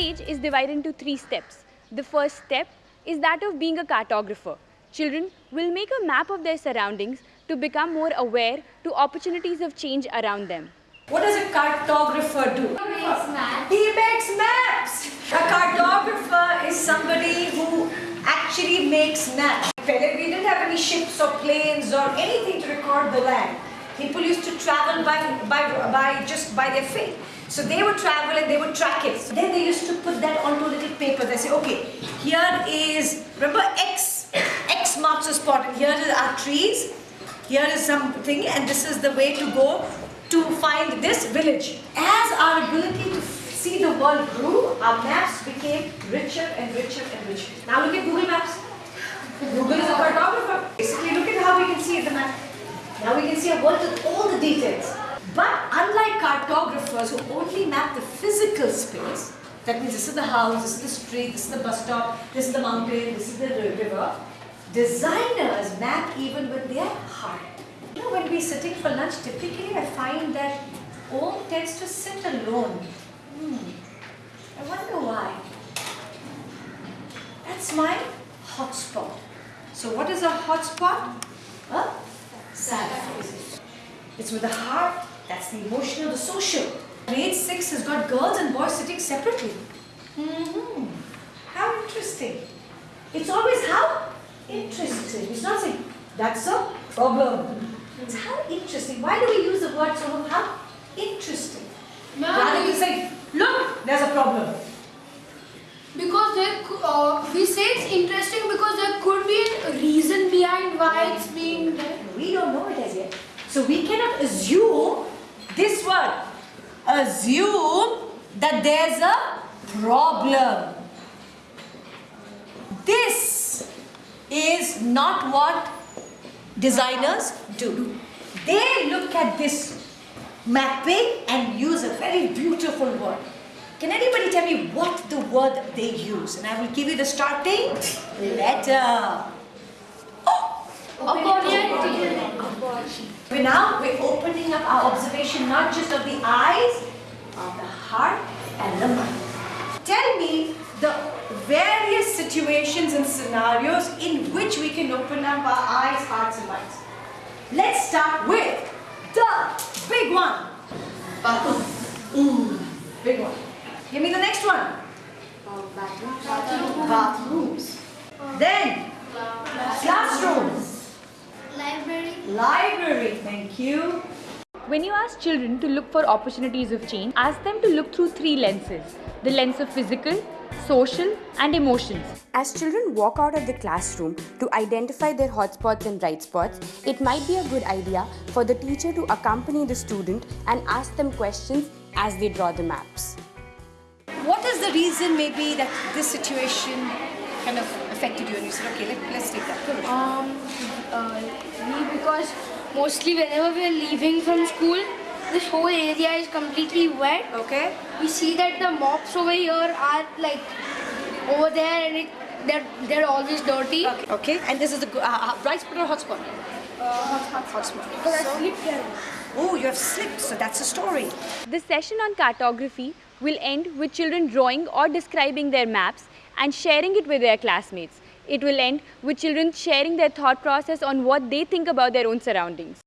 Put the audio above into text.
is divided into three steps. The first step is that of being a cartographer. Children will make a map of their surroundings to become more aware to opportunities of change around them. What does a cartographer do? He makes maps. He makes maps. A cartographer is somebody who actually makes maps. We didn't have any ships or planes or anything to record the land. People used to travel by, by, by just by their feet. So they would travel and they would track it. Then they used to put that onto a little paper. They say, okay, here is, remember X, X marks a spot and here are trees. Here is something and this is the way to go to find this village. As our ability to see the world grew, our maps became richer and richer and richer. Now look at Google Maps. Google is a cartographer. Basically, look at how we can see the map. Now we can see a world with all the details. But unlike cartographers who only map the physical space, that means this is the house, this is the street, this is the bus stop, this is the mountain, this is the river, designers map even with their heart. You know, when we're sitting for lunch, typically I find that Om tends to sit alone. Hmm. I wonder why. That's my hotspot. So what is a hotspot? Face. It's with the heart, that's the emotional, the social. Grade 6 has got girls and boys sitting separately. Mm-hmm. How interesting. It's always how? Interesting. It's not saying, that's a problem. It's how interesting. Why do we use the word so how? Interesting. Rather than saying, look, there's a problem. Because there, uh, we say it's interesting because there could be a reason behind why it's being there. We don't know it as yet. So we cannot assume this word. Assume that there's a problem. This is not what designers do. They look at this mapping and use a very beautiful word. Can anybody tell me what the word they use? And I will give you the starting letter. We're now we're opening up our observation not just of the eyes, of the heart and the mind. Tell me the various situations and scenarios in which we can open up our eyes, hearts and minds. Let's start with the big one. Ooh, big one. Give me the next one. Bathrooms. Bathrooms. Then classrooms. Library. Library. Thank you. When you ask children to look for opportunities of change, ask them to look through three lenses the lens of physical, social, and emotions. As children walk out of the classroom to identify their hotspots and bright spots, it might be a good idea for the teacher to accompany the student and ask them questions as they draw the maps. What is the reason maybe that this situation kind of affected you and you said, okay, let, let's take that. Go. Um, uh, we because mostly whenever we are leaving from school, this whole area is completely wet. Okay. We see that the mops over here are like over there and it, they're they're always dirty. Okay. Okay. And this is the uh, uh, bright spot or hot spot? Hot spot. Because I sleep here. Oh, you have slipped. So that's a story. The session on cartography will end with children drawing or describing their maps and sharing it with their classmates. It will end with children sharing their thought process on what they think about their own surroundings.